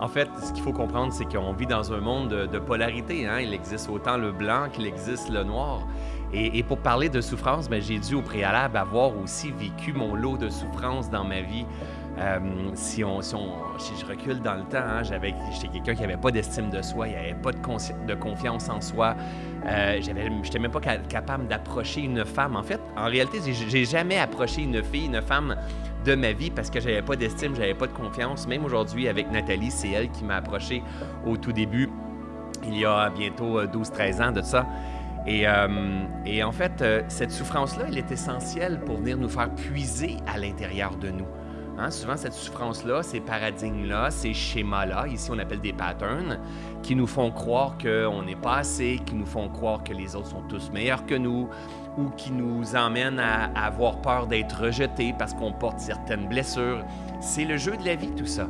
En fait, ce qu'il faut comprendre, c'est qu'on vit dans un monde de, polarité. Hein? Il existe autant le blanc qu'il existe le noir. Et, pour parler de souffrance, ben, j'ai dû au préalable avoir aussi vécu mon lot de souffrance dans ma vie. Euh, si, je recule dans le temps, hein, j'étais quelqu'un qui n'avait pas d'estime de soi, il n'y pas de, confiance en soi. Euh, j'avais, j'étais même pas ca- capable d'approcher une femme. En fait, en réalité, j'ai jamais approché une fille, une femme de ma vie parce que j'avais pas d'estime, j'avais pas de confiance. Même aujourd'hui, avec Nathalie, c'est elle qui m'a approché au tout début, il y a bientôt euh, 12-13 ans de ça. Et, euh, et en fait, euh, cette souffrance-là, elle est essentielle pour venir nous faire puiser à l'intérieur de nous. Hein, souvent, cette souffrance-là, ces paradigmes-là, ces schémas-là, ici on appelle des patterns, qui nous font croire qu'on n'est pas assez, qui nous font croire que les autres sont tous meilleurs que nous, ou qui nous emmènent à, à avoir peur d'être rejetés parce qu'on porte certaines blessures. C'est le jeu de la vie, tout ça.